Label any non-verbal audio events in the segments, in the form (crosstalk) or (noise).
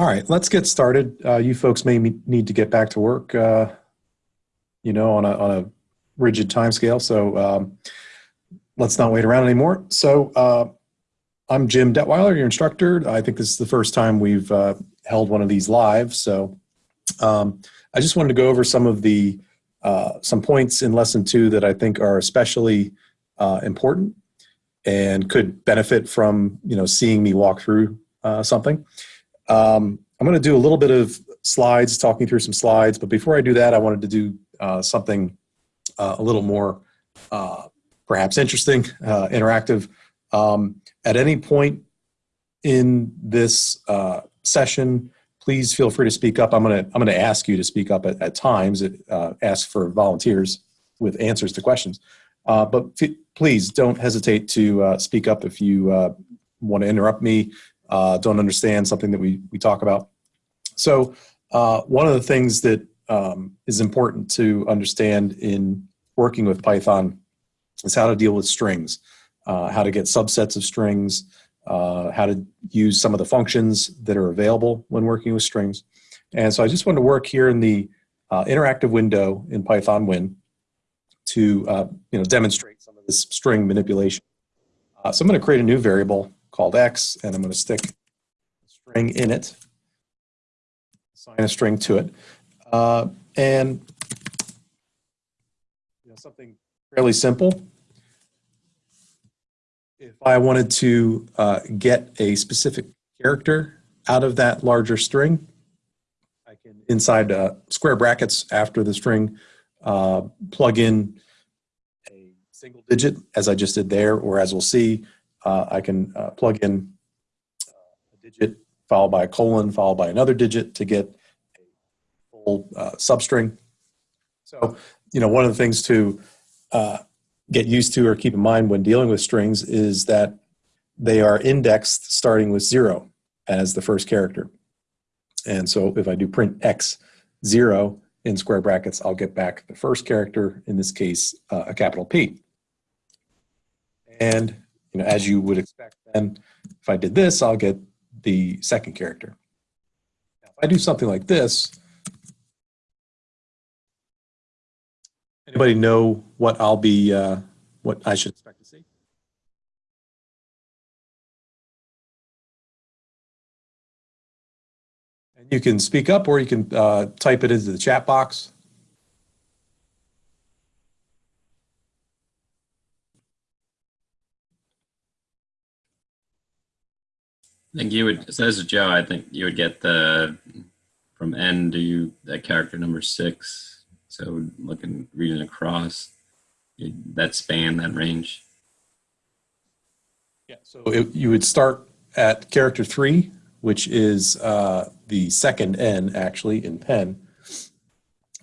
All right, let's get started. Uh, you folks may need to get back to work, uh, you know, on a, on a rigid time scale. So um, let's not wait around anymore. So uh, I'm Jim Detweiler, your instructor. I think this is the first time we've uh, held one of these live. So um, I just wanted to go over some of the uh, some points in lesson two that I think are especially uh, important and could benefit from you know seeing me walk through something. Um, I'm going to do a little bit of slides, talking through some slides, but before I do that, I wanted to do uh, something uh, a little more uh, perhaps interesting, uh, interactive. Um, at any point in this uh, session, please feel free to speak up. I'm going to I'm going to ask you to speak up at, at times. It, uh, ask for volunteers with answers to questions, but please don't hesitate to speak up if you want to interrupt me uh, don't understand something that we, we talk about. So uh, one of the things that um, is important to understand in working with Python is how to deal with strings, uh, how to get subsets of strings, uh, how to use some of the functions that are available when working with strings. And so I just want to work here in the uh, interactive window in PythonWin to uh, you know, demonstrate some of this string manipulation. so I'm going to create a new variable called x, and I'm going to stick a string in it, assign a string to it, uh, and you know, something fairly simple. If I wanted to uh, get a specific character out of that larger string, I can, inside uh, square brackets after the string, uh, plug in a single digit, as I just did there, or as we'll see, uh, I can uh, plug in a digit followed by a colon followed by another digit to get a full uh, substring. So, you know, one of the things to uh, get used to or keep in mind when dealing with strings is that they are indexed starting with zero as the first character. And so if I do print x zero in square brackets, I'll get back the first character, in this case, uh, a capital P. And you know, as you would expect, then if I did this, I'll get the second character. Now, if I do something like this, anybody know what I'll be, uh, what I should expect to see? And you can speak up or you can uh, type it into the chat box. I think you would, so this is Joe, I think you would get the, from N to that character number six. So looking, reading across that span, that range. Yeah, so it, you would start at character three, which is uh, the second N actually in Penn.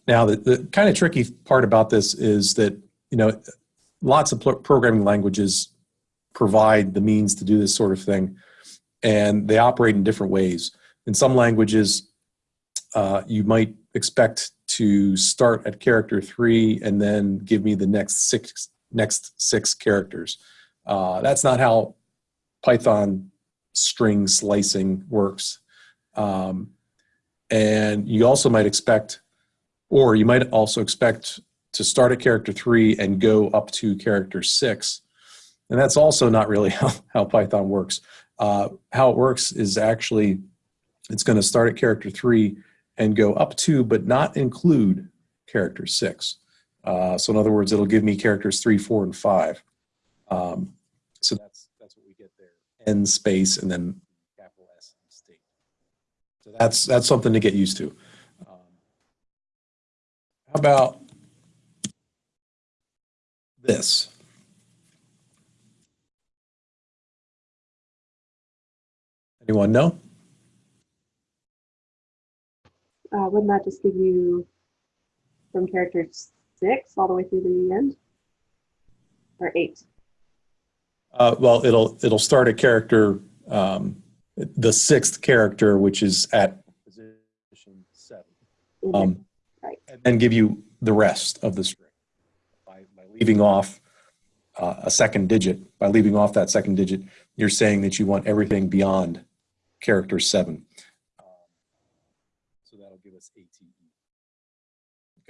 Now, the, the kind of tricky part about this is that, you know, lots of programming languages provide the means to do this sort of thing and they operate in different ways. In some languages, uh, you might expect to start at character three and then give me the next six next six characters. Uh, that's not how Python string slicing works. Um, and you also might expect, or you might also expect to start at character three and go up to character six. And that's also not really (laughs) how, how Python works. Uh, how it works is actually it's going to start at character three and go up to but not include character six. Uh, so in other words, it'll give me characters three, four, and five. Um, so that's that's what we get there. N space and then capital S state. So that's that's something to get used to. Um, how about this? Anyone know? Uh, wouldn't that just give you from character six all the way through to the end? Or eight? Uh, well, it'll it'll start a character, um, the sixth character, which is at position seven, um, right. and then give you the rest of the string by, by leaving off uh, a second digit. By leaving off that second digit, you're saying that you want everything beyond character seven. Um, so that'll give us ATE.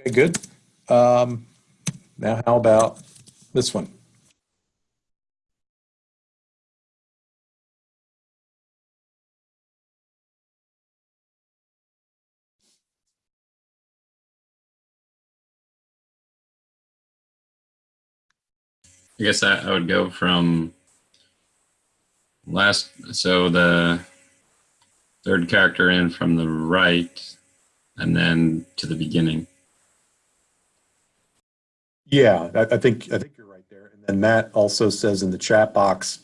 Okay, good. Um, now how about this one? I guess I, I would go from last, so the third character in from the right and then to the beginning. Yeah, I, I think I think you're right there. And then Matt also says in the chat box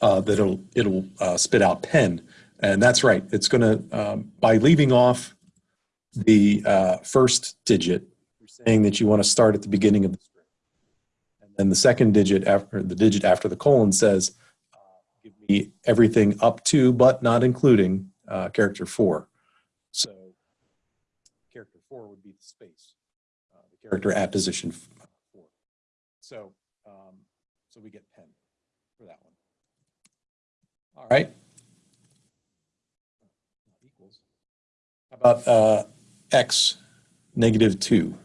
uh, that it'll it'll uh, spit out Penn, and that's right. It's going to um, by leaving off the uh, first digit, you're saying that you want to start at the beginning of the string, and then the second digit after the digit after the colon says, uh, "Give me everything up to but not including uh, character four. So character four would be the space, uh, the character at position four. So, um, so we get Penn for that one. All right. Equals. How about uh, x negative two?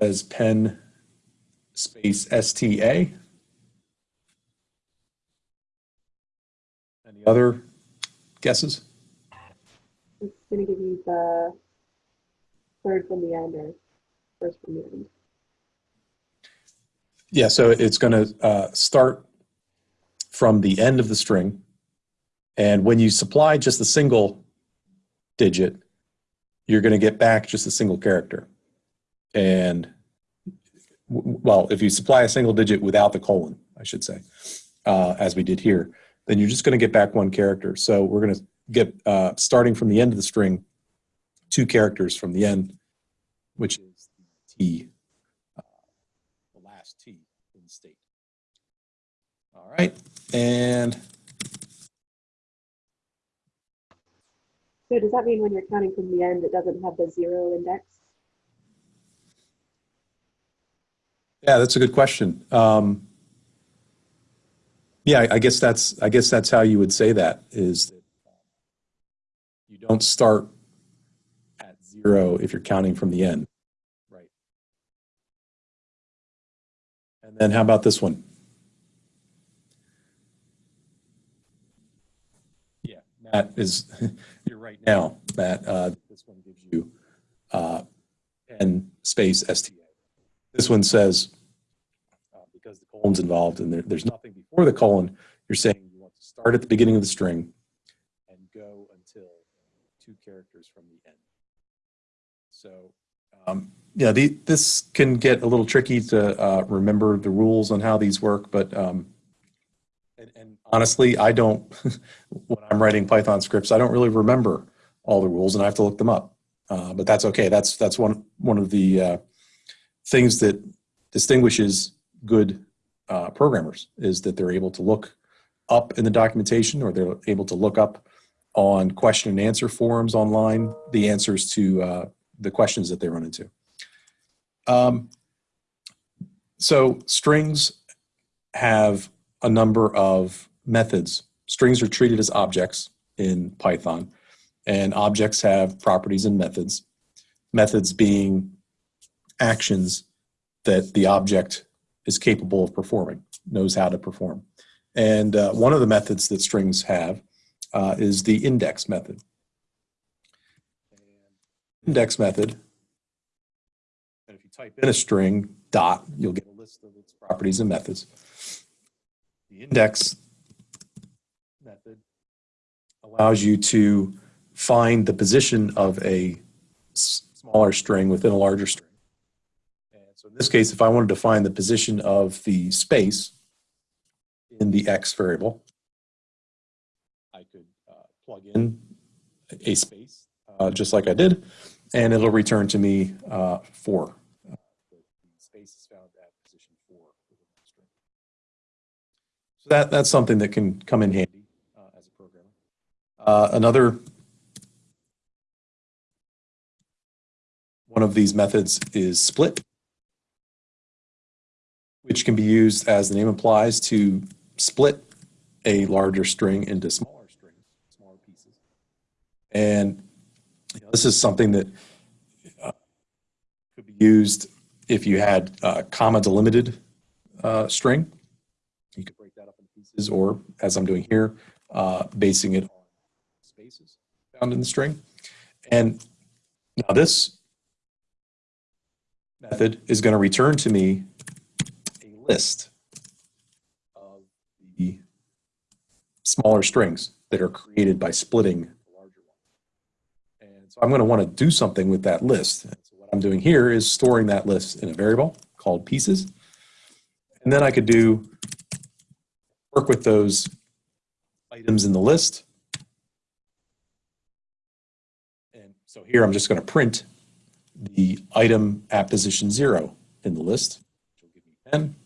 Says Penn space STA. Any other guesses? It's going to give you the third from the end or first from the end. Yeah, so it's going to uh, start from the end of the string. And when you supply just a single digit, you're going to get back just a single character. And well, if you supply a single digit without the colon, I should say, uh, as we did here, then you're just going to get back one character. So we're going to get, uh, starting from the end of the string, two characters from the end, which is T, uh, the last T in state. All right, and So does that mean when you're counting from the end, it doesn't have the zero index? Yeah, that's a good question. Um, yeah, I guess that's I guess that's how you would say that is that you don't start at zero if you're counting from the end, right? And then how about this one? Yeah, Matt is (laughs) you're right now, Matt. Uh, this one gives you uh, n space STA. This one says uh, because the colon's involved and there, there's nothing before the colon, you're saying you want to start at the beginning of the string and go until two characters from the end. So, um, yeah, the, this can get a little tricky to uh, remember the rules on how these work, but um, and, and honestly, I don't, (laughs) when I'm writing Python scripts, I don't really remember all the rules and I have to look them up. Uh, but that's okay. That's, that's one, one of the uh, things that distinguishes good uh, programmers is that they're able to look up in the documentation or they're able to look up on question and answer forums online the answers to uh, the questions that they run into. Um, so strings have a number of methods. Strings are treated as objects in Python and objects have properties and methods. Methods being actions that the object is capable of performing, knows how to perform. And uh, one of the methods that strings have uh, is the index method. Index method, and if you type in a string dot, you'll get a list of its properties and methods. The index method allows you to find the position of a smaller string within a larger string. So in this case, if I wanted to find the position of the space in the x variable, I could uh, plug in a space, uh, just like I did, and it'll return to me uh, four. Uh, the space is found at position four within the string. So that, that's something that can come in handy uh, as a programmer. Uh, another one of these methods is split. Which can be used, as the name implies, to split a larger string into smaller strings, smaller pieces. And you know, this is something that uh, could be used if you had uh, comma delimited uh, string. You could break that up into pieces, or as I'm doing here, uh, basing it on spaces found in the string. And now this method is going to return to me list of the smaller strings that are created by splitting the larger one. And so I'm going to want to do something with that list. So what I'm doing here is storing that list in a variable called pieces. And then I could do work with those items in the list. And so here I'm just going to print the item at position zero in the list, which will give me Penn.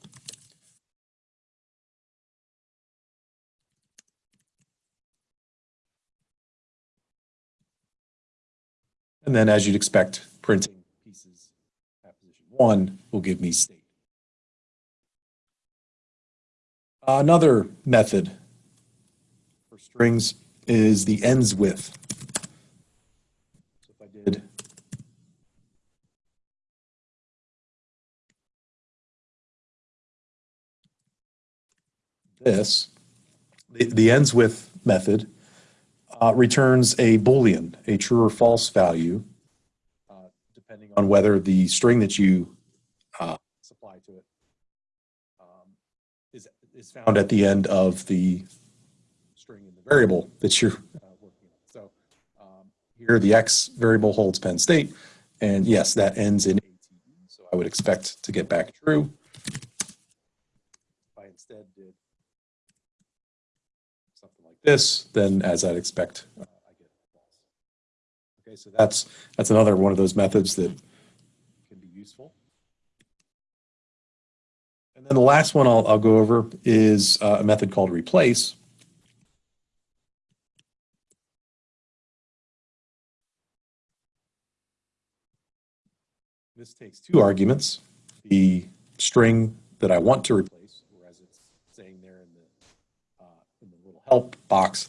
And then as you'd expect, printing pieces at position one will give me state. Another method for strings is the ends with. So if I did this, the, the ends with method uh, returns a boolean, a true or false value, uh, depending on whether the string that you uh, supply to it um, is, is found at the end of the string in the variable that you're uh, working on. So um, here the x variable holds Penn State, and yes, that ends in ATE, so I would expect to get back true. If I instead did this, then as I'd expect, uh, I get false. Okay, so that's that's another one of those methods that can be useful. And then the last one I'll, I'll go over is uh, a method called replace. This takes two arguments, the string that I want to replace, or as it's saying there in the, uh, in the little help box,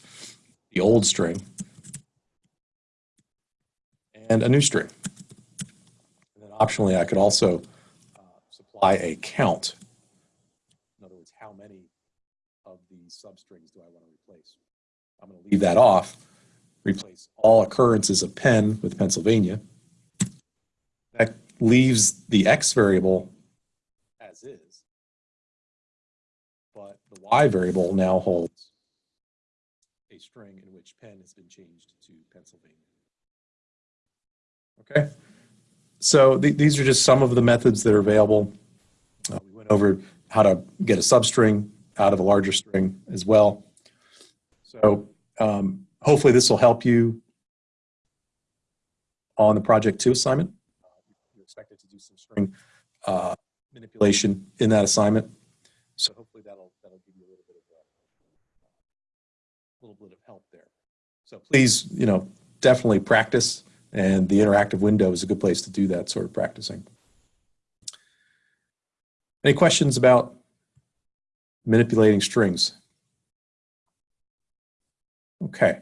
the old string, and a new string. And then optionally, I could also uh, supply a count. In other words, how many of these substrings do I want to replace? I'm going to leave that off, replace all occurrences of Penn with Pennsylvania. That leaves the X variable as is, but the Y variable now holds string in which Penn has been changed to Pennsylvania. Okay, so th these are just some of the methods that are available. Uh, we went over how to get a substring out of a larger string as well. So um, hopefully this will help you on the project two assignment. You're expected to do some string uh, manipulation in that assignment. So hopefully that'll that'll give you a little bit of a little bit of help there. So please, you know, definitely practice, and the interactive window is a good place to do that sort of practicing. Any questions about manipulating strings? Okay.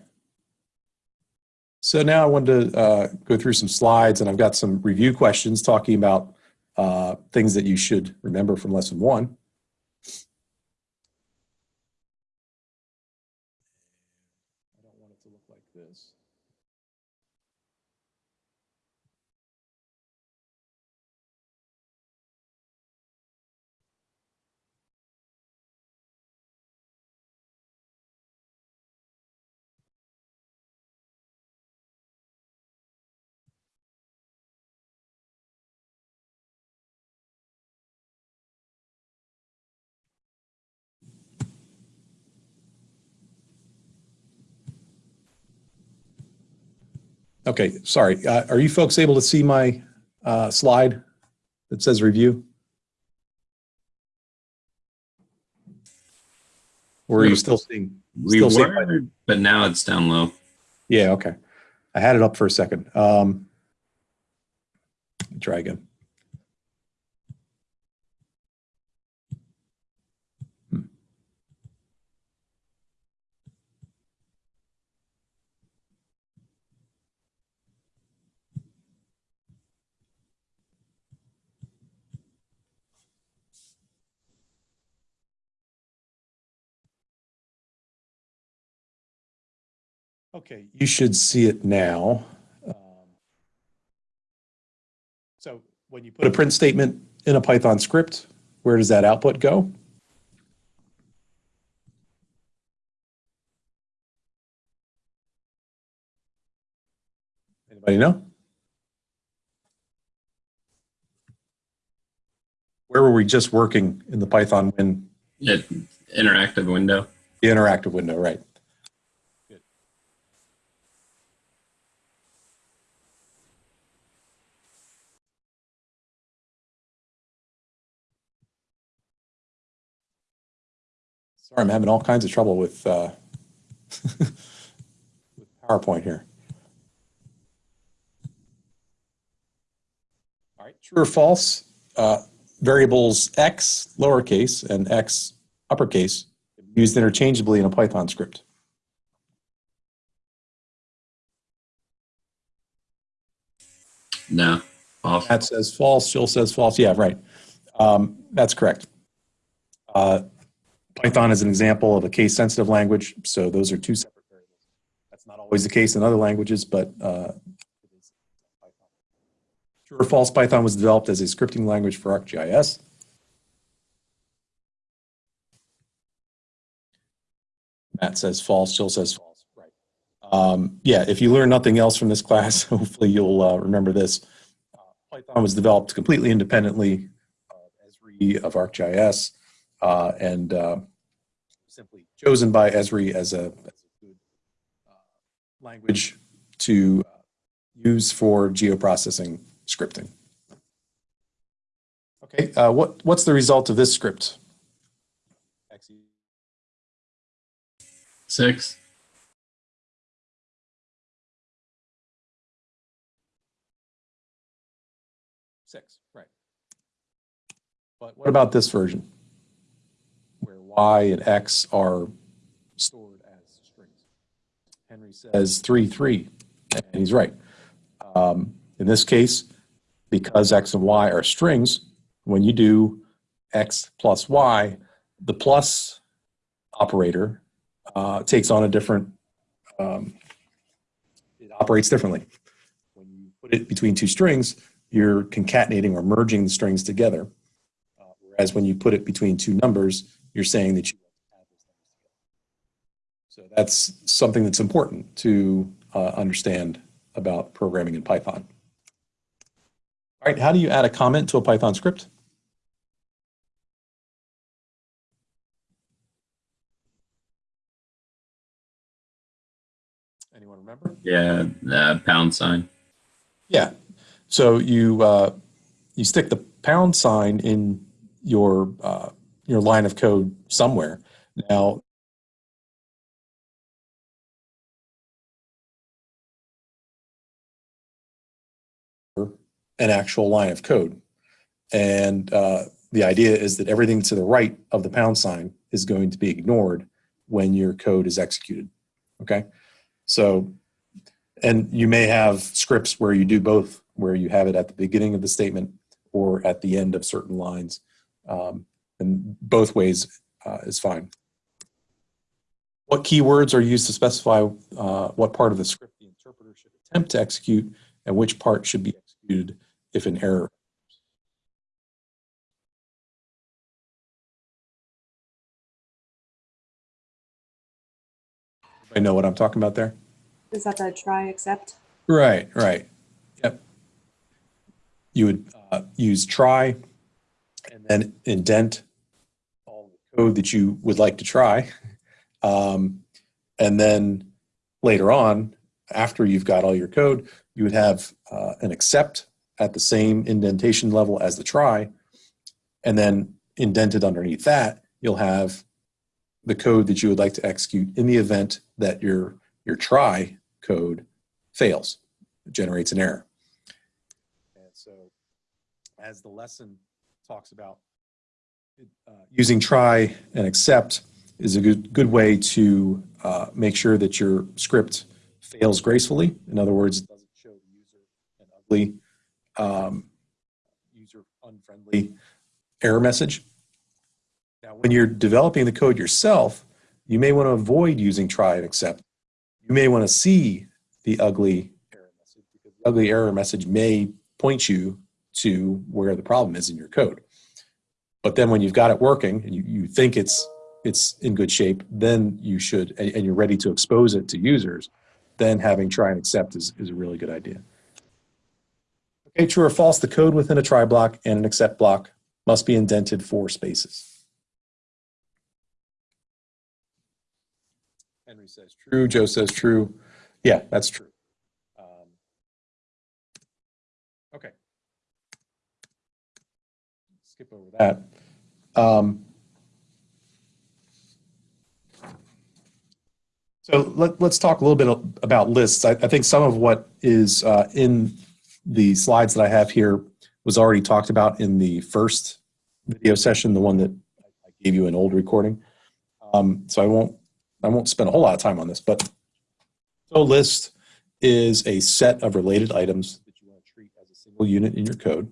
So now I wanted to uh, go through some slides, and I've got some review questions talking about uh, things that you should remember from lesson one. I don't want it to look like this. Okay, sorry. Uh, Are you folks able to see my uh, slide that says review? Or are you still seeing? We still seeing were, but now it's down low. Yeah, okay. I had it up for a second. Um, Try again. Okay, you should see it now. Um, So when you put a print statement in a Python script, where does that output go? Anybody know? Where were we just working in the PythonWin Yeah, interactive window. the interactive window, right? I'm having all kinds of trouble with, uh, (laughs) with PowerPoint here. All right, true or false? Uh, variables x lowercase and x uppercase used interchangeably in a Python script. No. Off. Matt says false, Jill says false. Yeah, right. Um, that's correct. Uh, Python is an example of a case-sensitive language, so those are two separate variables. That's not always the case in other languages, but uh. True or false, Python was developed as a scripting language for ArcGIS. Matt says false, Jill says false. Right. Um, yeah, if you learn nothing else from this class, (laughs) hopefully you'll uh, remember this. Uh, Python was developed completely independently of Esri of ArcGIS uh, and uh, simply chosen by Esri as a, as a good uh, language to uh, use for geoprocessing scripting. Okay, uh, what, what's the result of this script? Six. Six, right. But what about this version? Y and x are stored as strings. Henry says three, three, and he's right. Um, in this case, because x and y are strings, when you do x plus y, the plus operator uh, takes on a different, um, it operates differently. When you put it between two strings, you're concatenating or merging the strings together. Uh, whereas when you put it between two numbers, you're saying that you add those numbers together. So that's something that's important to uh, understand about programming in Python. All right, how do you add a comment to a Python script? Anyone remember? Yeah. Uh, pound sign. Yeah. So you uh, you stick the pound sign in your uh, your line of code somewhere. Now, an actual line of code, and uh, the idea is that everything to the right of the pound sign is going to be ignored when your code is executed. Okay, so and you may have scripts where you do both, where you have it at the beginning of the statement or at the end of certain lines. Um, and both ways uh, is fine. What keywords are used to specify uh, what part of the script the interpreter should attempt to execute and which part should be executed if an error I know what I'm talking about there? Is that the try except? Right, right. Yep. You would uh, use try and then indent code that you would like to try. Um, and then later on, after you've got all your code, you would have uh, an except at the same indentation level as the try. And then indented underneath that, you'll have the code that you would like to execute in the event that your, your try code fails, generates an error. And so as the lesson talks about, using try and except is a good, good way to uh, make sure that your script fails gracefully. In other words, it doesn't show the user an ugly, um, user unfriendly error message. Now, when you're developing the code yourself, you may want to avoid using try and except you may want to see the ugly error message because the ugly error message may point you to where the problem is in your code. But then when you've got it working and you, you think it's it's in good shape, then you should, and, and you're ready to expose it to users, then having try and except is, is a really good idea. Okay, true or false, the code within a try block and an except block must be indented four spaces. Henry says true, Joe says true. Yeah, that's true. Um, okay. Skip over that. Um, so let, us talk a little bit about lists. I, I think some of what is uh, in the slides that I have here was already talked about in the first video session, the one that I gave you an old recording. Um, so I won't I won't spend a whole lot of time on this, but so list is a set of related items that you want to treat as a single unit in your code.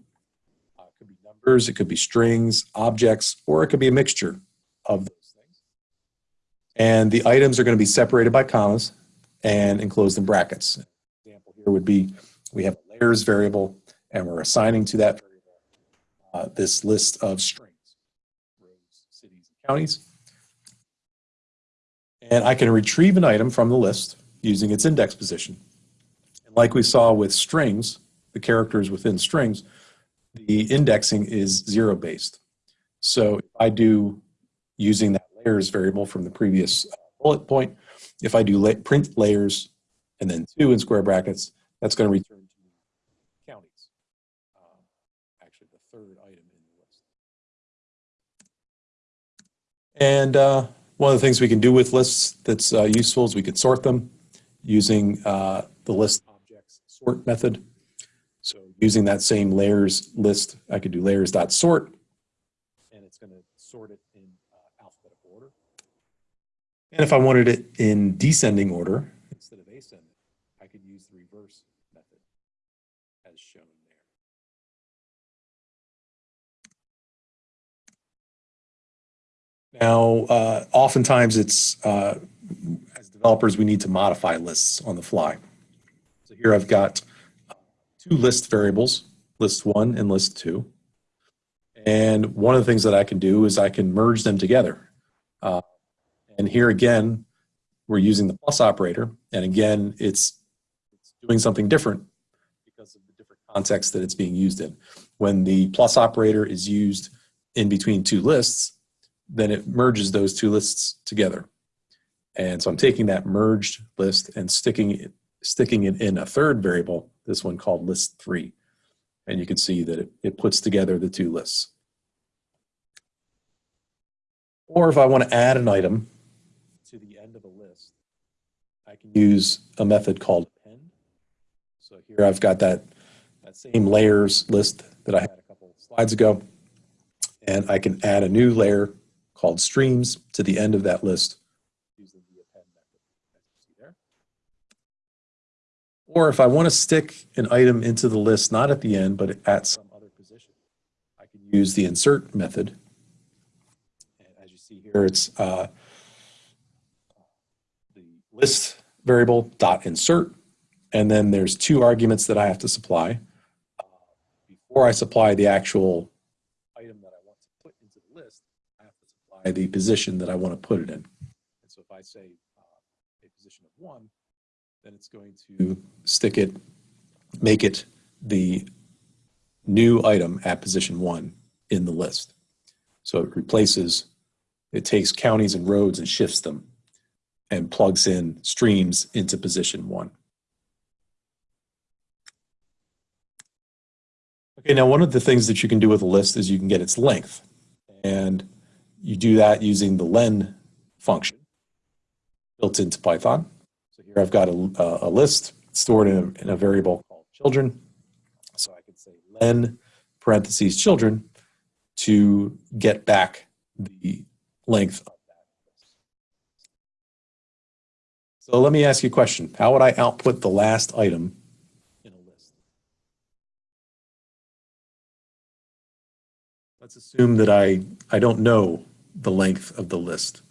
Uh, it could be it could be strings, objects, or it could be a mixture of those things. And the items are going to be separated by commas and enclosed in brackets. An example here would be we have a layers variable and we're assigning to that variable uh, this list of strings, roads, cities, and counties. And I can retrieve an item from the list using its index position. And like we saw with strings, the characters within strings, the indexing is zero based. So if I do using that layers variable from the previous uh, bullet point, if I do la print layers and then two in square brackets, that's going to return to counties. Um, actually, the third item in the list. And uh, one of the things we can do with lists that's uh, useful is we could sort them using uh, the list objects sort method. Using that same layers list, I could do layers.sort, and it's going to sort it in uh, alphabetical order. And if I wanted it in descending order instead of ascending, I could use the reverse method as shown there. Now, uh, oftentimes it's, uh, as developers, we need to modify lists on the fly. So here I've got two list variables, list one and list two. And one of the things that I can do is I can merge them together. Uh, and here again, we're using the plus operator. And again, it's, it's doing something different because of the different context that it's being used in. When the plus operator is used in between two lists, then it merges those two lists together. And so I'm taking that merged list and sticking it, sticking it in a third variable, this one called list three. And you can see that it, it puts together the two lists. Or if I want to add an item to the end of a list, I can use a method called append. So here I've got that, that same layers list that I had a couple slides ago. And I can add a new layer called streams to the end of that list using the append method, as you see there. Or if I want to stick an item into the list, not at the end, but at some other position, I can use the insert method. And as you see here, it's uh, the list variable dot insert, and then there's two arguments that I have to supply. Before I supply the actual item that I want to put into the list, I have to supply the position that I want to put it in. And so if I say uh, a position of one, then it's going to stick it, make it the new item at position one in the list. So it replaces, it takes counties and roads and shifts them and plugs in streams into position one. Okay, now one of the things that you can do with a list is you can get its length. And you do that using the len function built into Python. Here I've got a, a list stored in a, in a variable called children. So I could say len parentheses children to get back the length of that list. So let me ask you a question. How would I output the last item in a list? Let's assume that I, I don't know the length of the list.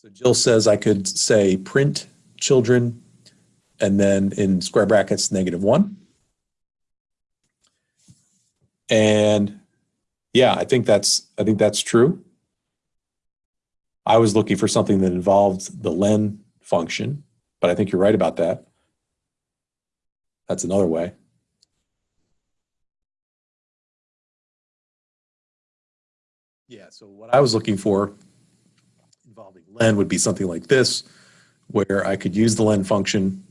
So Jill says I could say print children and then in square brackets, negative one. And yeah, I think that's, I think that's true. I was looking for something that involved the len function, but I think you're right about that. That's another way. Yeah, so what I was looking for len would be something like this, where I could use the len function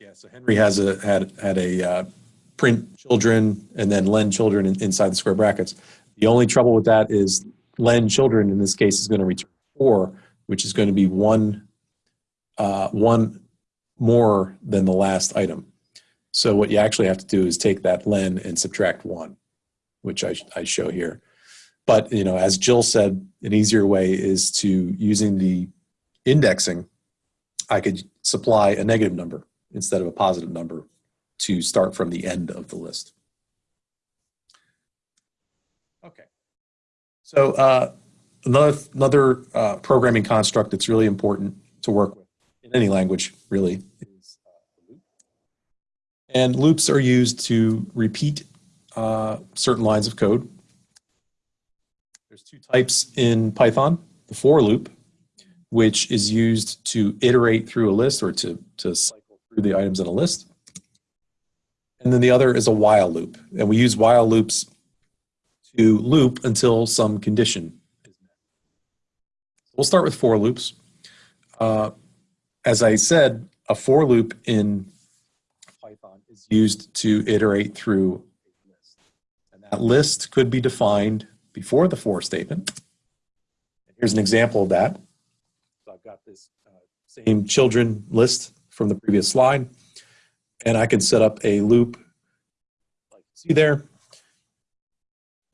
Yeah, so Henry has a, had, had a uh, print children and then len children in- inside the square brackets. The only trouble with that is len children in this case is going to return four, which is going to be one, uh, one more than the last item. So what you actually have to do is take that len and subtract one, which I, I show here. But, you know, as Jill said, an easier way is to using the indexing, I could supply a negative number instead of a positive number to start from the end of the list. Okay. So uh, another, another uh, programming construct that's really important to work with in any language really is uh, loop. And loops are used to repeat uh, certain lines of code. There's two types in Python, the for loop, which is used to iterate through a list or to, to cycle through the items in a list. And then the other is a while loop. And we use while loops to loop until some condition is met. We'll start with for loops. Uh, as I said, a for loop in Python is used to iterate through that list could be defined before the for statement. Here's an example of that. So I've got this uh, same children list from the previous slide. And I can set up a loop like you see there.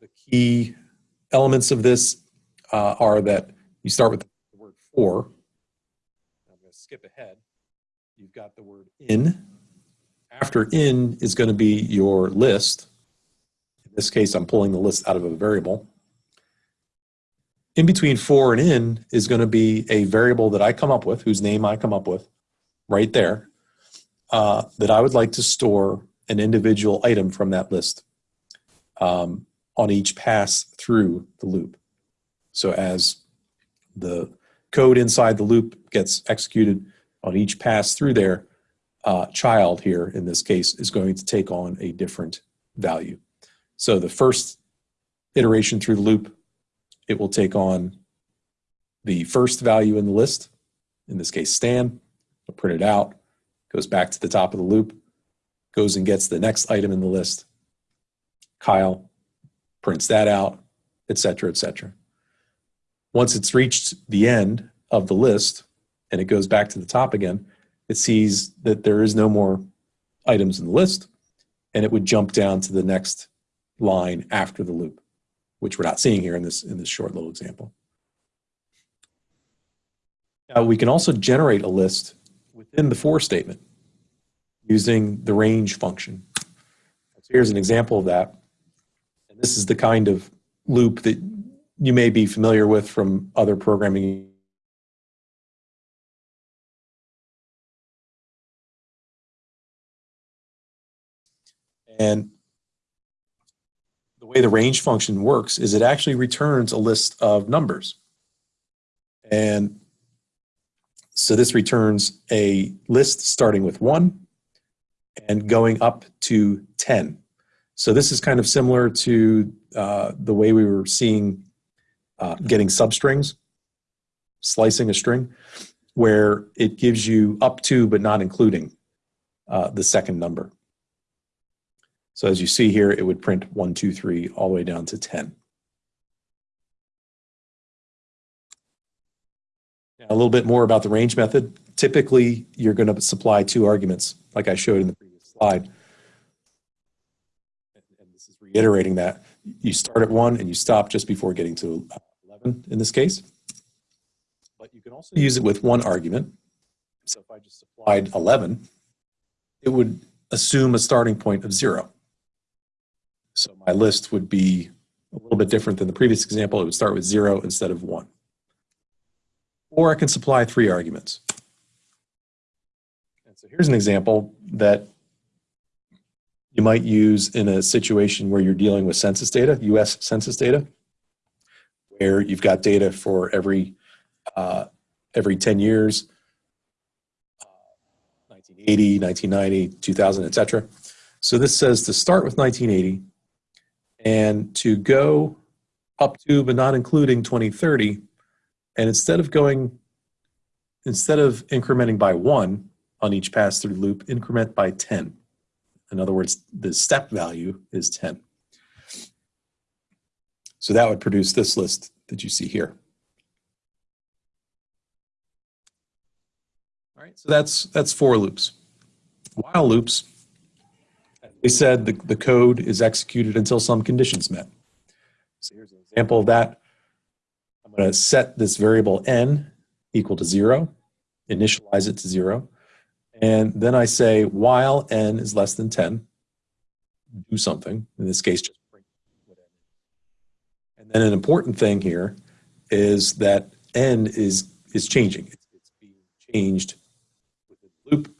The key elements of this uh, are that you start with the word for. I'm going to skip ahead. You've got the word in. After in is going to be your list. This case, I'm pulling the list out of a variable. In between for and in is going to be a variable that I come up with, whose name I come up with right there uh, that I would like to store an individual item from that list um, on each pass through the loop. So as the code inside the loop gets executed on each pass through there, uh, child here in this case is going to take on a different value. So the first iteration through the loop, it will take on the first value in the list, in this case Stan, print it out, goes back to the top of the loop, goes and gets the next item in the list. Kyle prints that out, et cetera, et cetera. Once it's reached the end of the list and it goes back to the top again, it sees that there is no more items in the list and it would jump down to the next line after the loop, which we're not seeing here in this, in this short little example. Now we can also generate a list within the for statement using the range function. So here's an example of that. And this is the kind of loop that you may be familiar with from other programming And the way the range function works is it actually returns a list of numbers. And so this returns a list starting with one and going up to 10. So this is kind of similar to uh, the way we were seeing uh, getting substrings, slicing a string, where it gives you up to but not including uh, the second number. So as you see here, it would print one, two, three, all the way down to 10. A little bit more about the range method. Typically, you're going to supply two arguments, like I showed in the previous slide. And this is reiterating that. You start at one and you stop just before getting to 11 in this case. But you can also use it with one argument. So if I just supplied 11, it would assume a starting point of zero. So my list would be a little bit different than the previous example. It would start with zero instead of one. Or I can supply three arguments. And so here's an example that you might use in a situation where you're dealing with census data, US census data, where you've got data for every, uh, every 10 years, uh, 1980, 1990, 2000, et cetera. So this says to start with 1980 and to go up to, but not including 2030. And instead of going, instead of incrementing by one on each pass through loop, increment by 10. In other words, the step value is 10. So that would produce this list that you see here. All right, so that's, that's for loops. While loops, we said, the, the code is executed until some conditions met. So here's an example of that. I'm going to set this variable n equal to zero, initialize it to zero, and then I say while n is less than 10, do something, in this case, just print whatever. And then an important thing here is that n is, is changing. It's, it's being changed within the loop.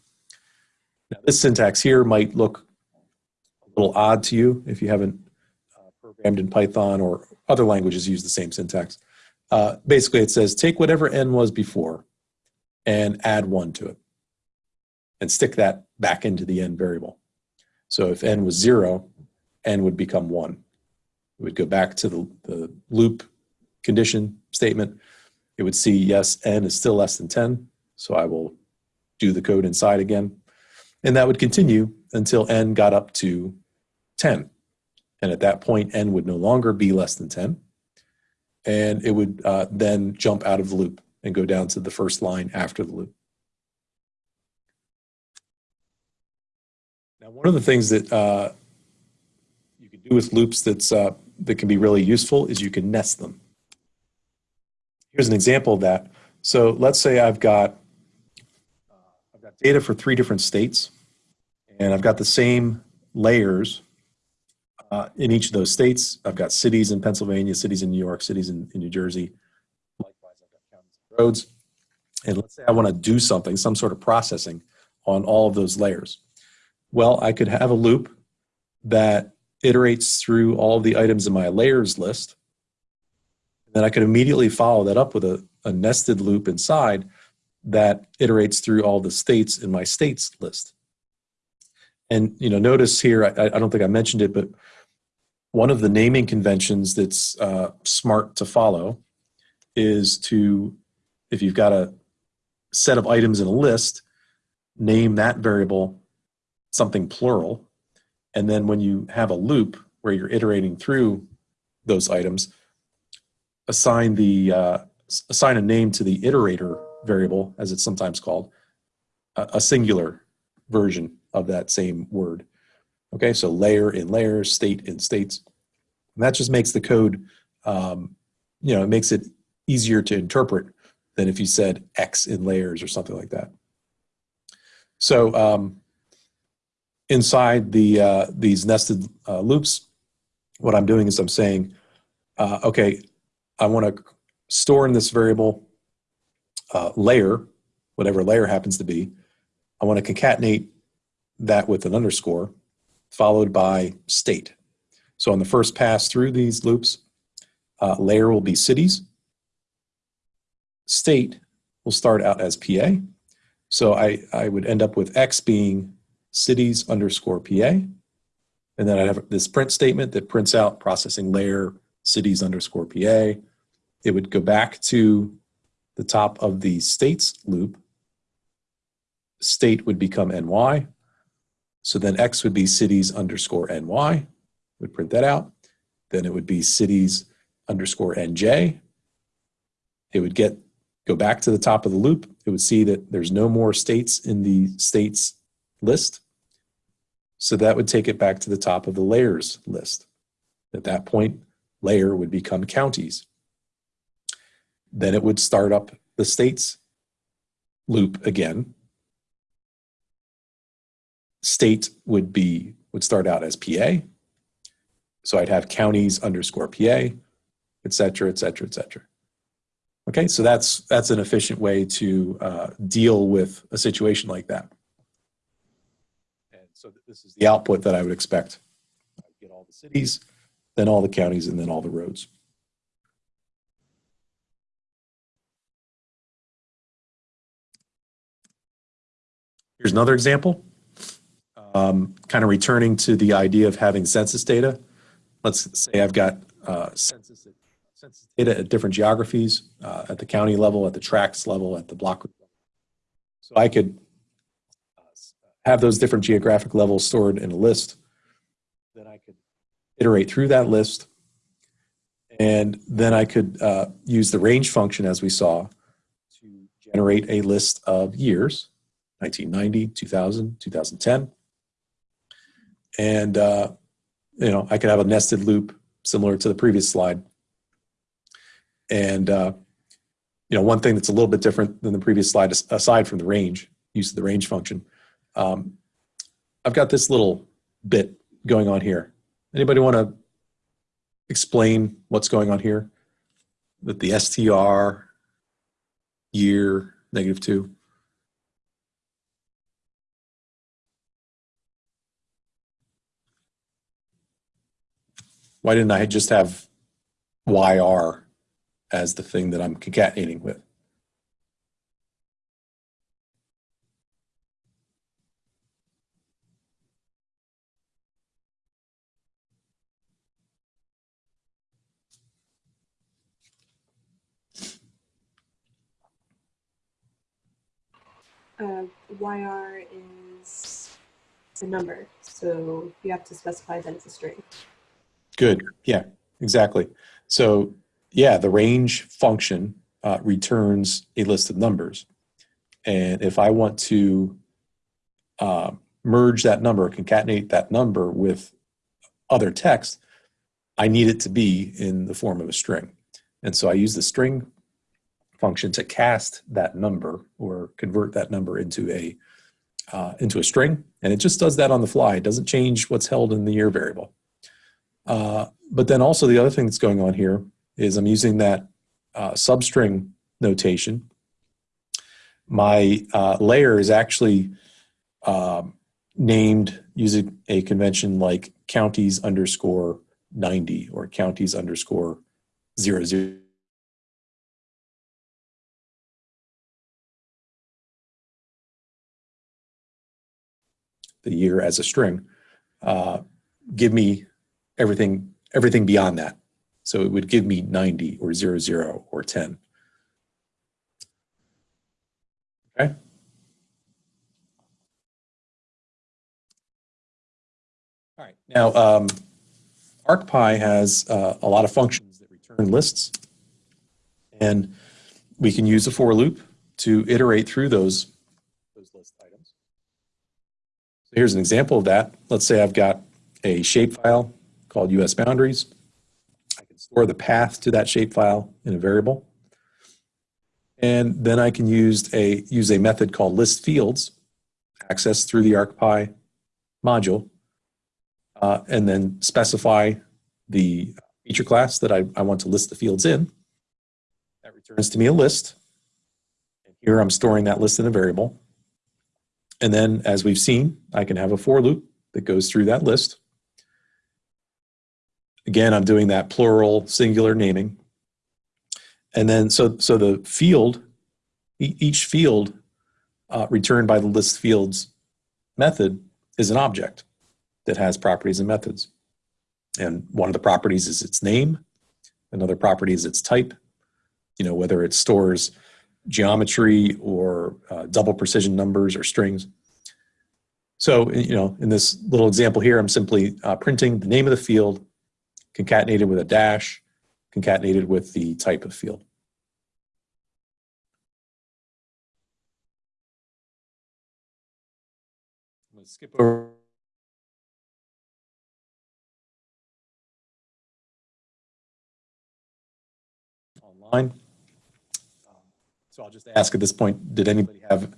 Now this syntax here might look little odd to you if you haven't uh, programmed in Python or other languages use the same syntax. Uh, basically, it says take whatever n was before and add one to it and stick that back into the n variable. So if n was zero, n would become one. It would go back to the, the loop condition statement. It would see, yes, n is still less than 10, so I will do the code inside again. And that would continue until n got up to 10. And at that point, n would no longer be less than 10. And it would uh, then jump out of the loop and go down to the first line after the loop. Now, one of the things that uh, you can do with loops that's, uh, that can be really useful is you can nest them. Here's an example of that. So let's say I've got, uh, I've got data for three different states, and I've got the same layers uh, in each of those states. I've got cities in Pennsylvania, cities in New York, cities in, in New Jersey. Likewise, I've got counties and roads. And let's say I want to do something, some sort of processing on all of those layers. Well, I could have a loop that iterates through all the items in my layers list. And then I could immediately follow that up with a, a nested loop inside that iterates through all the states in my states list. And you know, notice here, I, I don't think I mentioned it, but one of the naming conventions that's uh, smart to follow is to, if you've got a set of items in a list, name that variable something plural. And then when you have a loop where you're iterating through those items, assign the uh, assign a name to the iterator variable, as it's sometimes called, a, a singular version of that same word. Okay, so layer in layers, state in states. And that just makes the code, um, you know, it makes it easier to interpret than if you said X in layers or something like that. So um, inside the uh, these nested uh, loops, what I'm doing is I'm saying, uh, okay, I want to store in this variable uh, layer, whatever layer happens to be. I want to concatenate that with an underscore followed by state. So on the first pass through these loops, uh, layer will be cities. State will start out as PA. So I, I would end up with X being cities underscore PA. And then I have this print statement that prints out processing layer cities underscore PA. It would go back to the top of the states loop. State would become NY. So then X would be cities underscore NY, would print that out. Then it would be cities underscore NJ. It would get go back to the top of the loop. It would see that there's no more states in the states list. So that would take it back to the top of the layers list. At that point, layer would become counties. Then it would start up the states loop again. State would be would start out as PA. So I'd have counties underscore PA, et cetera, et cetera, et cetera. Okay, so that's that's an efficient way to uh, deal with a situation like that. And so this is the output that I would expect. I would get all the cities, then all the counties, and then all the roads. Here's another example. Um, kind of returning to the idea of having census data. Let's say I've got uh, census, census data at different geographies, uh, at the county level, at the tracts level, at the block level. So I could uh, have those different geographic levels stored in a list. Then I could iterate through that list. And then I could uh, use the range function as we saw to generate a list of years 1990, 2000, 2010. And, uh, you know, I could have a nested loop similar to the previous slide. And, uh, you know, one thing that's a little bit different than the previous slide, aside from the range, use of the range function, um, I've got this little bit going on here. Anybody want to explain what's going on here? With the str, year, negative two. Why didn't I just have YR as the thing that I'm concatenating with? Uh, YR is a number, so you have to specify that it's a string. Good. Yeah, exactly. So yeah, the range function uh, returns a list of numbers. And if I want to uh, merge that number, concatenate that number with other text, I need it to be in the form of a string. And so I use the string function to cast that number or convert that number into a uh, into a string. And it just does that on the fly. It doesn't change what's held in the year variable. Uh, but then also the other thing that's going on here is I'm using that uh, substring notation. My uh, layer is actually um, named using a convention like counties underscore 90 or counties underscore 00. The year as a string. Uh, give me everything everything beyond that. So it would give me 90 or 00 or 10. Okay. All right. Now, um, ArcPy has uh, a lot of functions that return lists. And we can use a for loop to iterate through those, those list items. So here's an example of that. Let's say I've got a shapefile called US boundaries. I can store the path to that shapefile in a variable. And then I can use a, use a method called list fields, access through the ArcPy module, uh, and then specify the feature class that I, I want to list the fields in. That returns to me a list. And here I'm storing that list in a variable. And then as we've seen, I can have a for loop that goes through that list. Again, I'm doing that plural singular naming. And then so, so the field, each field uh, returned by the list fields method is an object that has properties and methods. And one of the properties is its name. Another property is its type. You know, whether it stores geometry or uh, double precision numbers or strings. So, you know, in this little example here, I'm simply uh, printing the name of the field concatenated with a dash, concatenated with the type of field. I'm going to skip over. Online. Um, so I'll just ask at this point, did anybody have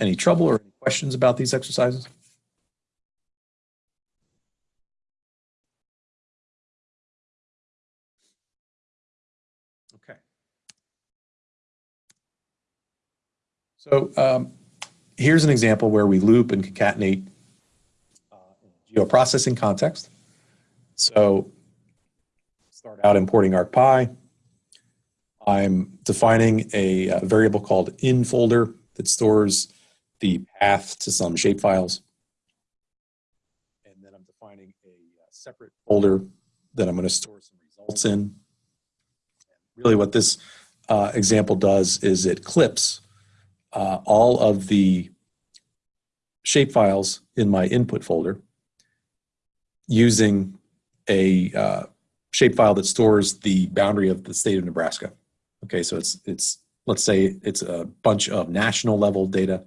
any trouble or any questions about these exercises? So um, here's an example where we loop and concatenate uh, in a geoprocessing context. So start out importing ArcPy. I'm defining a, uh variable called in folder that stores the path to some shapefiles. And then I'm defining a uh, separate folder that I'm going to store some results in. Really what this uh, example does is it clips uh, all of the shapefiles in my input folder using a uh, shapefile that stores the boundary of the state of Nebraska. Okay, so it's it's let's say it's a bunch of national level data,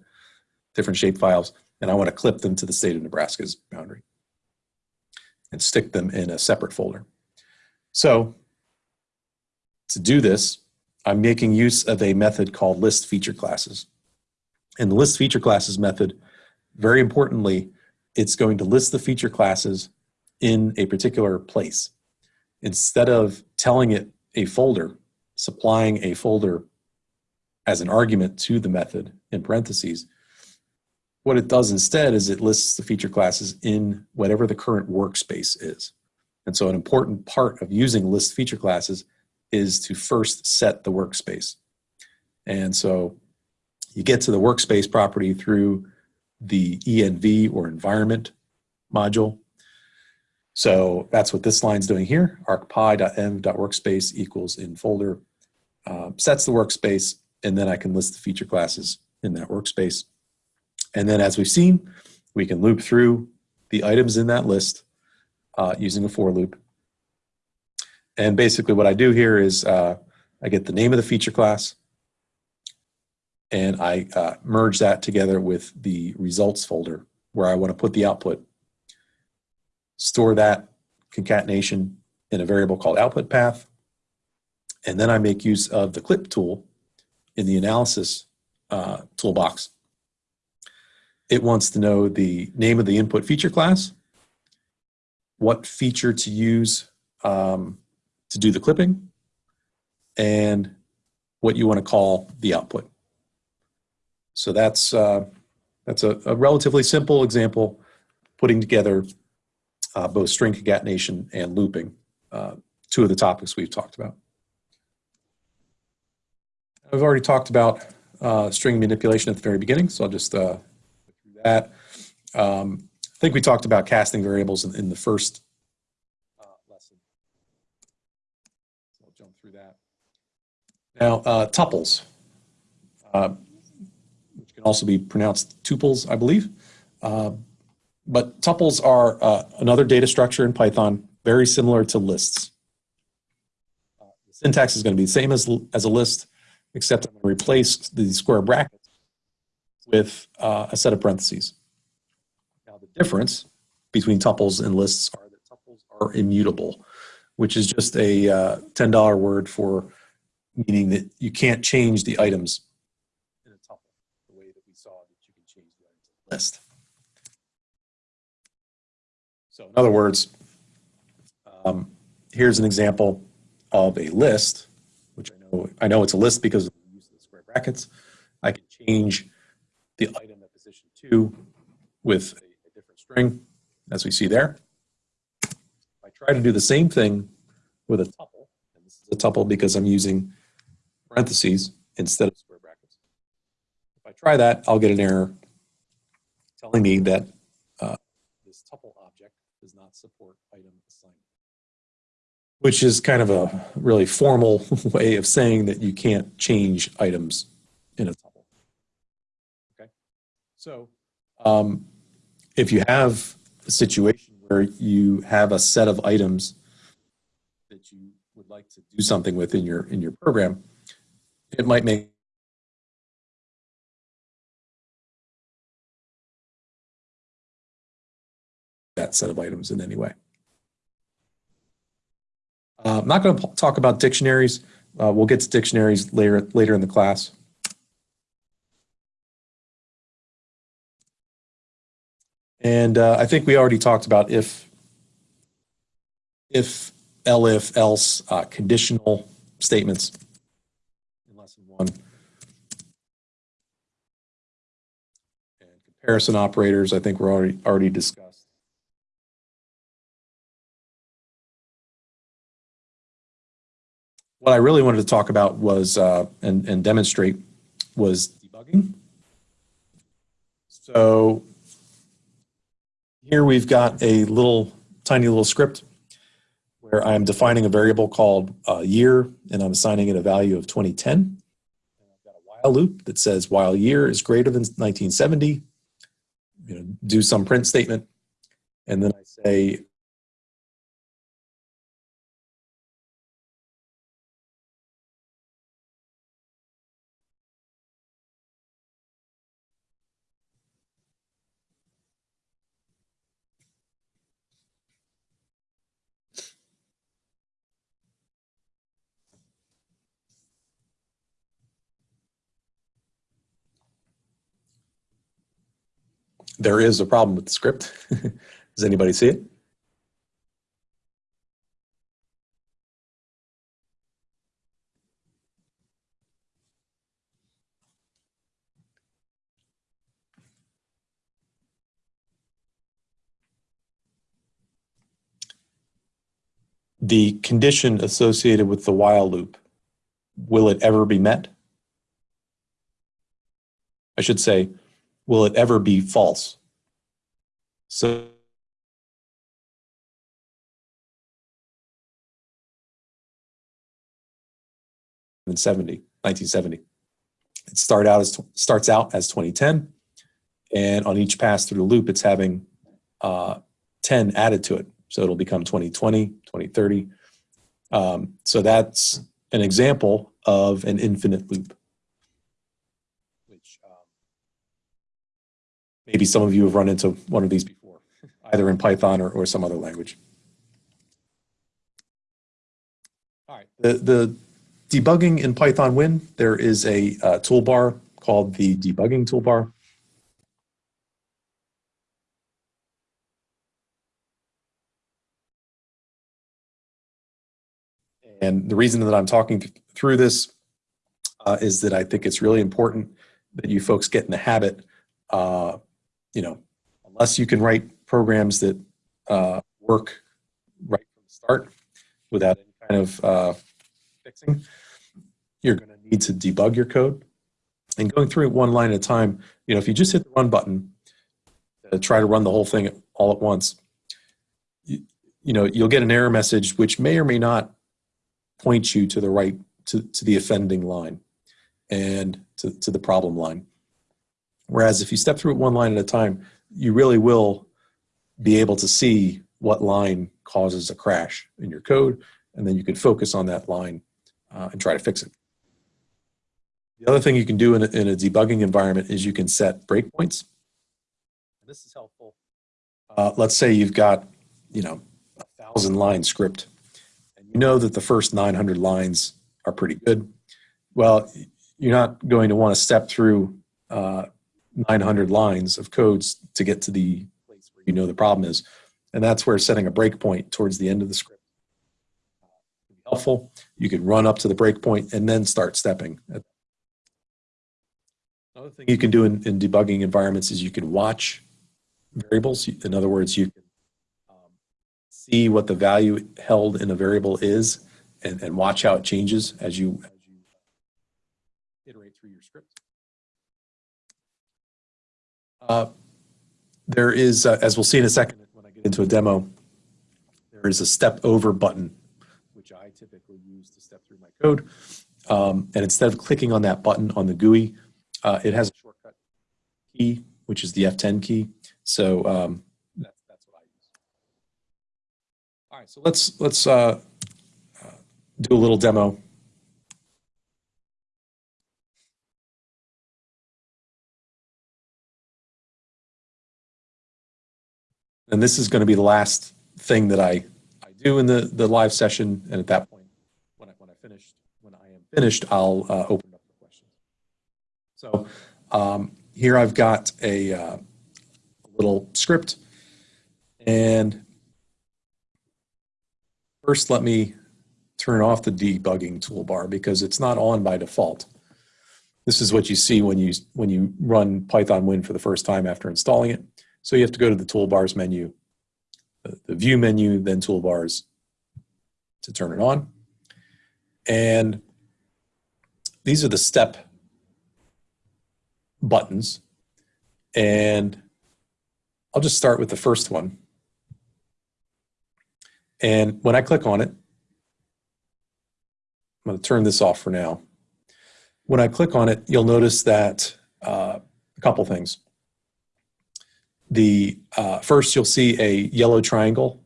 different shapefiles, and I want to clip them to the state of Nebraska's boundary and stick them in a separate folder. So to do this, I'm making use of a method called list feature classes. And the list feature classes method, very importantly, it's going to list the feature classes in a particular place. Instead of telling it a folder, supplying a folder as an argument to the method in parentheses, what it does instead is it lists the feature classes in whatever the current workspace is. And so an important part of using list feature classes is to first set the workspace. And so you get to the workspace property through the env or environment module. So that's what this line's doing here. arcpy.env.workspace equals in folder uh, sets the workspace, and then I can list the feature classes in that workspace. And then as we've seen, we can loop through the items in that list uh, using a for loop. And basically what I do here is uh, I get the name of the feature class and I uh, merge that together with the results folder where I want to put the output, store that concatenation in a variable called output path, and then I make use of the clip tool in the analysis uh, toolbox. It wants to know the name of the input feature class, what feature to use um, to do the clipping, and what you want to call the output. So that's, uh, that's a, a, relatively simple example putting together uh, both string concatenation and looping, uh, two of the topics we've talked about. I've already talked about uh, string manipulation at the very beginning, so I'll just uh, through that. Um, I think we talked about casting variables in, in the first uh, lesson. So I'll jump through that. Now, uh, tuples, can also be pronounced tuples, I believe. Uh, but tuples are uh, another data structure in Python, very similar to lists. Uh, the syntax is going to be the same as, as a list except I'm going to replace the square brackets with uh, a set of parentheses. Now the difference between tuples and lists are that tuples are immutable, which is just a uh, $10 word for meaning that you can't change the items in a tuple the way that we saw that you can change the items in a list. So in other words, um, here's an example of a list which I know I know it's a list because of the use of the square brackets. I can change the item at position two with a, a different string, as we see there. If I try to do the same thing with a tuple, and this is a tuple because I'm using parentheses instead of square brackets. If I try that, I'll get an error telling me that uh, this tuple object does not support item assignment which is kind of a really formal (laughs) way of saying that you can't change items in a tuple. Okay, so um, if you have a situation where you have a set of items that you would like to do something with in your in your program, it might make that set of items in any way. Uh, I'm not going to talk about dictionaries. Uh, we'll get to dictionaries later later in the class. And uh, I think we already talked about if, if, elif, else, uh, conditional statements in lesson one. And comparison operators, I think were already, already discussed. What I really wanted to talk about was, uh, and, and demonstrate was debugging. So here we've got a little, tiny little script where I'm defining a variable called uh, year, and I'm assigning it a value of 2010. And I've got a while loop that says while year is greater than 1970, you know, do some print statement, and then I say there is a problem with the script. (laughs) Does anybody see it? The condition associated with the while loop, will it ever be met? I should say, will it ever be false? So in 70, 1970. It start out as, starts out as 2010, and on each pass through the loop, it's having uh, 10 added to it. So it'll become 2020, 2030. Um, so that's an example of an infinite loop. Which um, maybe some of you have run into one of these before, either in Python or, or some other language. All right, the, the debugging in PythonWin, there is a uh, toolbar called the debugging toolbar. And the reason that I'm talking th- through this uh, is that I think it's really important that you folks get in the habit, uh, you know, unless you can write programs that uh, work right from the start without any kind of uh, fixing, you're going to need to debug your code. And going through it one line at a time, you know, if you just hit the run button, uh, try to run the whole thing all at once, you, you know, you'll get an error message which may or may not point you to the right to, to the offending line and to, to the problem line. Whereas if you step through it one line at a time, you really will be able to see what line causes a crash in your code, and then you can focus on that line uh, and try to fix it. The other thing you can do in a, in a debugging environment is you can set breakpoints. This is helpful. Uh, let's say you've got, you know, a thousand line script and you know that the first 900 lines are pretty good. Well, you're not going to want to step through uh, 900 lines of codes to get to the place where you know the problem is. And that's where setting a breakpoint towards the end of the script uh, can be helpful. You can run up to the breakpoint and then start stepping. Another thing you can do in, in debugging environments is you can watch variables. In other words, you can um, see what the value held in a variable is and, and watch how it changes as you, as you iterate through your script. Uh, there is, uh, as we'll see in a second when I get into a demo, there is a step over button, which I typically use to step through my code. Um, and instead of clicking on that button on the GUI, uh, it has a shortcut key, which is the F10 key. So um, that's, that's what I use. all right, so let's let's uh, uh, do a little demo. And this is going to be the last thing that I, I do in the, the live session. And at that point, when I, when I finished, when I am finished, I'll uh, open up the questions. So um, here I've got a, uh, a little script and First, let me turn off the debugging toolbar because it's not on by default. This is what you see when you, when you run PythonWin for the first time after installing it. So you have to go to the toolbars menu, the, the view menu, then toolbars to turn it on. And these are the step buttons. And I'll just start with the first one. And when I click on it, I'm going to turn this off for now. When I click on it, you'll notice that uh, a couple things. The uh, first, you'll see a yellow triangle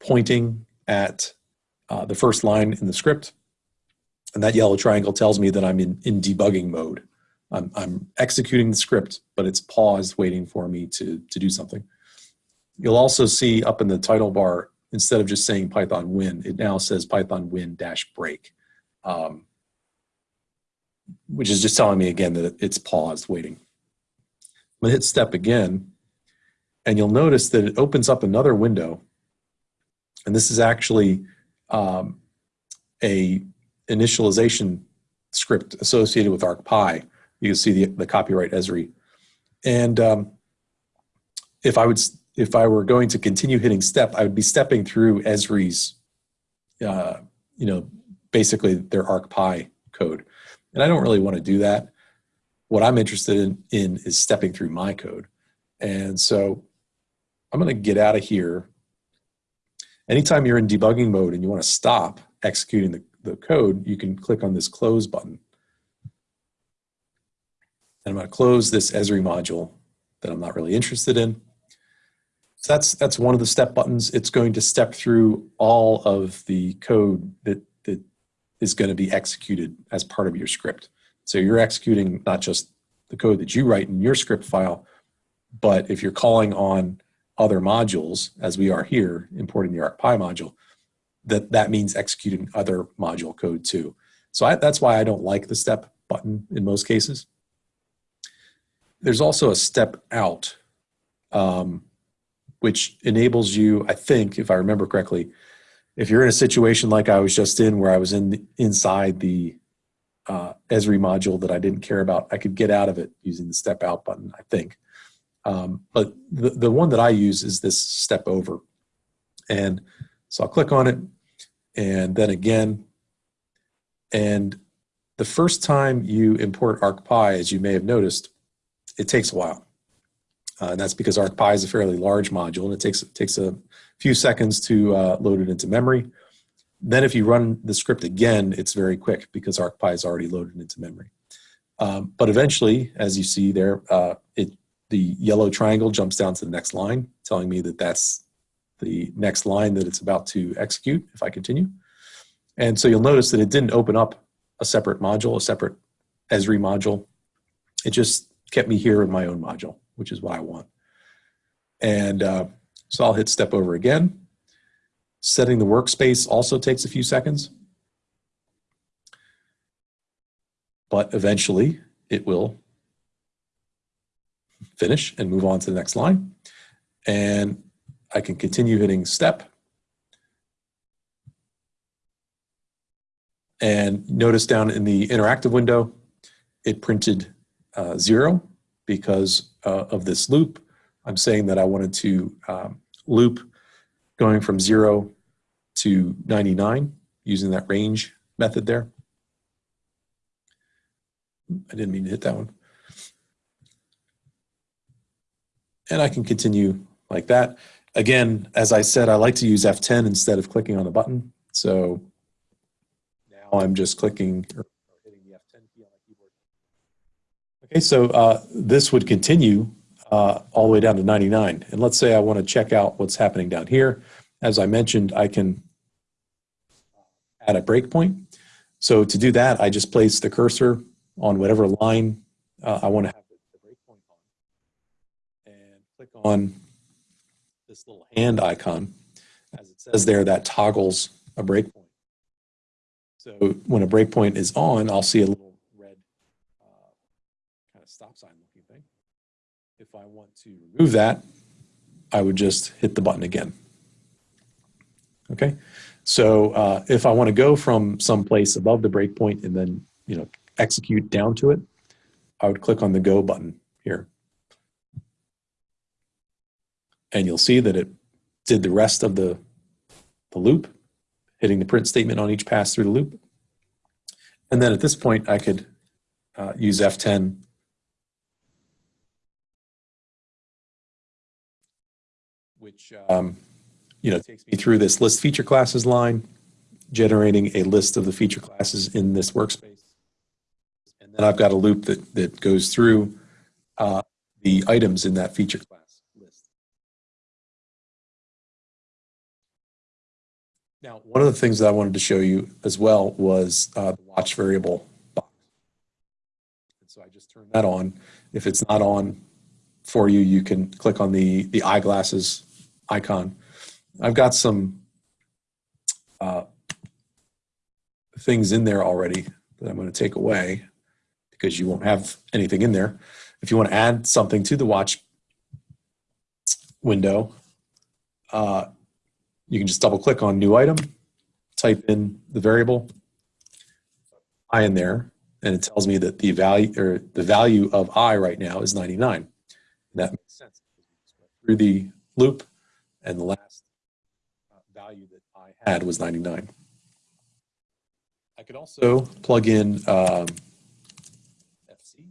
pointing at uh, the first line in the script. And that yellow triangle tells me that I'm in, in debugging mode. I'm, I'm executing the script, but it's paused waiting for me to, to do something. You'll also see up in the title bar, instead of just saying PythonWin, it now says PythonWin dash break, um, which is just telling me again that it's paused waiting. I'm gonna hit step again, and you'll notice that it opens up another window. And this is actually um, a initialization script associated with ArcPy. You can see the, the copyright Esri. And um, if I would, if I were going to continue hitting step, I would be stepping through Esri's, uh, you know, basically their ArcPy code. And I don't really want to do that. What I'm interested in, in is stepping through my code. And so I'm going to get out of here. Anytime you're in debugging mode and you want to stop executing the, the code, you can click on this close button. And I'm going to close this Esri module that I'm not really interested in. So that's, that's one of the step buttons. It's going to step through all of the code that, that is going to be executed as part of your script. So you're executing not just the code that you write in your script file, but if you're calling on other modules, as we are here, importing the ArcPy module, that, that means executing other module code too. So I, that's why I don't like the step button in most cases. There's also a step out, um, which enables you, I think, if I remember correctly, if you're in a situation like I was just in, where I was in inside the uh, Esri module that I didn't care about, I could get out of it using the step out button, I think. Um, but the, the one that I use is this step over. And so I'll click on it and then again. And the first time you import ArcPy, as you may have noticed, it takes a while. Uh, and that's because ArcPy is a fairly large module and it takes, it takes a few seconds to uh, load it into memory. Then if you run the script again, it's very quick because ArcPy is already loaded into memory. Um, but eventually, as you see there, uh, it the yellow triangle jumps down to the next line, telling me that that's the next line that it's about to execute if I continue. And so you'll notice that it didn't open up a separate module, a separate Esri module. It just kept me here in my own module, which is what I want. And uh, so I'll hit step over again. Setting the workspace also takes a few seconds. But eventually it will finish and move on to the next line. And I can continue hitting step. And notice down in the interactive window, it printed uh, zero because uh, of this loop. I'm saying that I wanted to um, loop going from zero to 99 using that range method there. I didn't mean to hit that one. And I can continue like that. Again, as I said, I like to use F10 instead of clicking on the button. So now I'm just clicking or hitting the F10 key on my keyboard. Okay, so uh, this would continue uh, all the way down to 99. And let's say I want to check out what's happening down here. As I mentioned, I can add a breakpoint. So to do that, I just place the cursor on whatever line uh, I want to have click on this little hand icon, as it says there, that toggles a breakpoint. So when a breakpoint is on, I'll see a little red uh, kind of stop sign looking thing. If I want to remove that, I would just hit the button again. Okay, so uh, if I want to go from some place above the breakpoint and then you know execute down to it, I would click on the Go button here. And you'll see that it did the rest of the, the loop, hitting the print statement on each pass through the loop. And then at this point, I could uh, use F10 which um, you know takes me through this list feature classes line, generating a list of the feature classes in this workspace. And then I've got a loop that, that goes through uh, the items in that feature class Now, one of the things that I wanted to show you as well was uh, the watch variable box. And so I just turned that on. If it's not on for you, you can click on the, the eyeglasses icon. I've got some uh, things in there already that I'm going to take away because you won't have anything in there. If you want to add something to the watch window, uh, you can just double click on new item, type in the variable i in there, and it tells me that the value or the value of i right now is 99. And that makes sense. Through the loop, and the last uh, value that I had was 99. I could also plug in um, FC.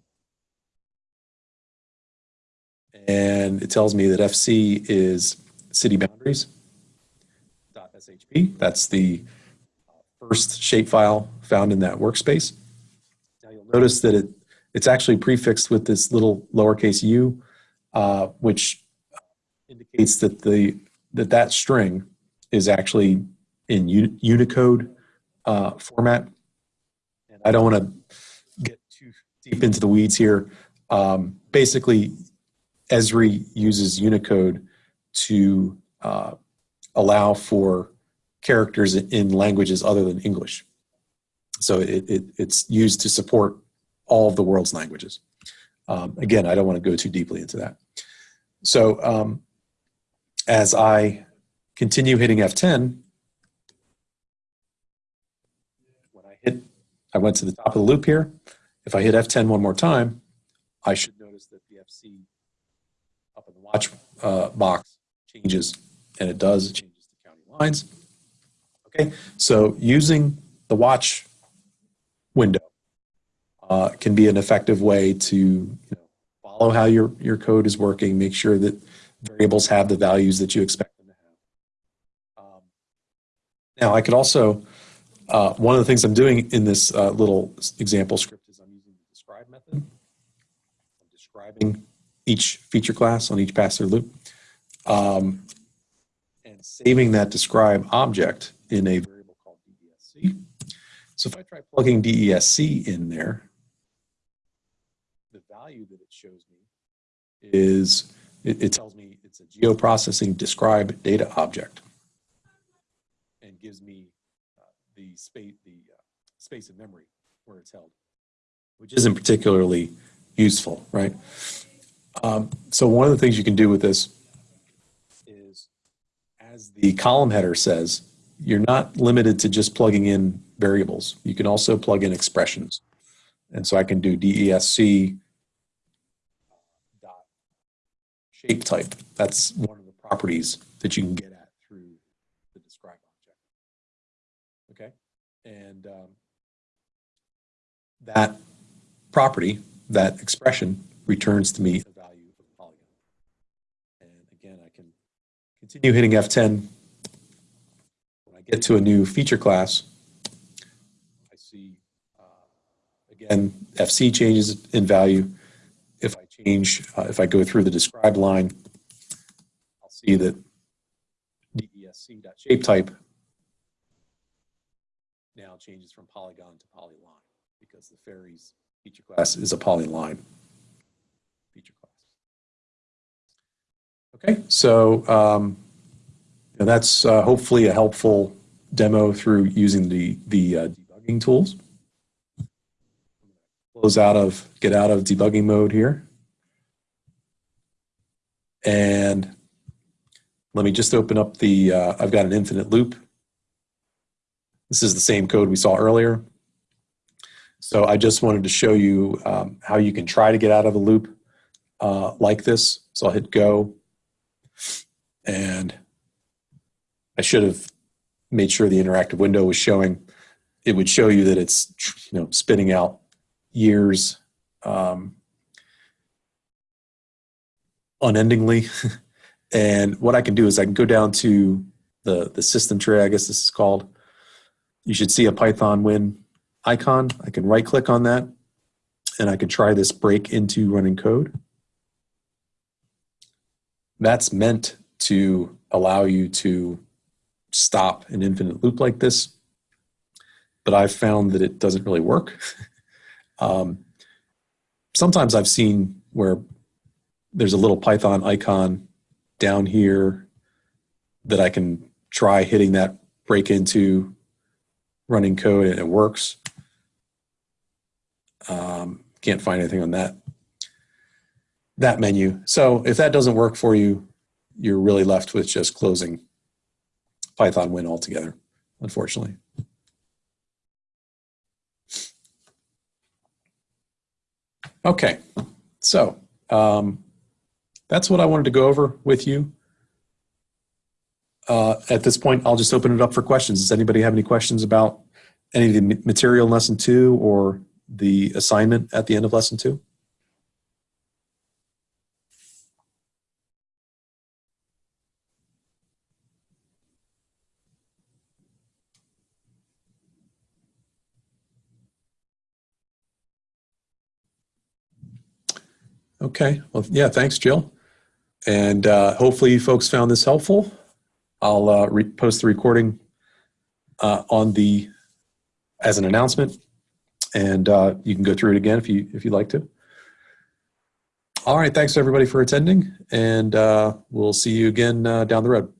And it tells me that FC is city boundaries. .shp. That's the first shapefile found in that workspace. Now you'll notice that it, it's actually prefixed with this little lowercase u, uh, which indicates that the that that string is actually in Unicode uh, format. And I don't want to get too deep into the weeds here. Um, basically, Esri uses Unicode to uh, allow for characters in languages other than English. So it, it, it's used to support all of the world's languages. Um, again, I don't want to go too deeply into that. So um, as I continue hitting F10, when I hit, I went to the top of the loop here. If I hit F10 one more time, I should notice that the FC up in the watch uh, box changes, and it does, it changes the county lines. Okay, so using the watch window uh, can be an effective way to you know, follow how your, your code is working, make sure that variables have the values that you expect them to have. Um, now, I could also, uh, one of the things I'm doing in this uh, little example script is I'm using the describe method. I'm describing each feature class on each pass-through loop um, and saving that describe object in a variable called DESC. So if I try plugging DESC in there, the value that it shows me is, it, it tells me it's a geoprocessing describe data object and gives me uh, the space, the uh, space of memory where it's held, which isn't particularly useful, right? Um, so one of the things you can do with this is, as the column header says, you're not limited to just plugging in variables. You can also plug in expressions. And so I can do DESC dot shape type. That's one of the properties that you can get at through the describe object. Okay? And um, that property, that expression, returns to me a value of a polygon. And again, I can continue hitting F10 get to a new feature class, I see, uh, again, FC changes in value. If I change, uh, if I go through the describe line, I'll see that DESC.shapeType now changes from polygon to polyline because the ferries feature class is a polyline feature class. Okay, so um, and that's uh, hopefully a helpful demo through using the, the uh, debugging tools. Close out of, get out of debugging mode here. And let me just open up the, uh, I've got an infinite loop. This is the same code we saw earlier. So I just wanted to show you um, how you can try to get out of a loop uh, like this. So I'll hit go. And I should have made sure the interactive window was showing. It would show you that it's you know spitting out years um, unendingly. (laughs) and what I can do is I can go down to the, the system tray, I guess this is called. You should see a PythonWin icon. I can right click on that and I can try this break into running code. That's meant to allow you to stop an infinite loop like this, but I've found that it doesn't really work. (laughs) um, sometimes I've seen where there's a little Python icon down here that I can try hitting that break into running code and it works. Um, can't find anything on that that menu. So if that doesn't work for you, you're really left with just closing PythonWin altogether, unfortunately. Okay, so um, that's what I wanted to go over with you. Uh, at this point, I'll just open it up for questions. Does anybody have any questions about any of the material in lesson two or the assignment at the end of lesson two? Okay, well, yeah, thanks, Jill. And uh, hopefully folks found this helpful. I'll uh, post the recording uh, on the as an announcement, and uh, you can go through it again if you if you'd like to. All right, thanks everybody for attending, and uh, we'll see you again uh, down the road.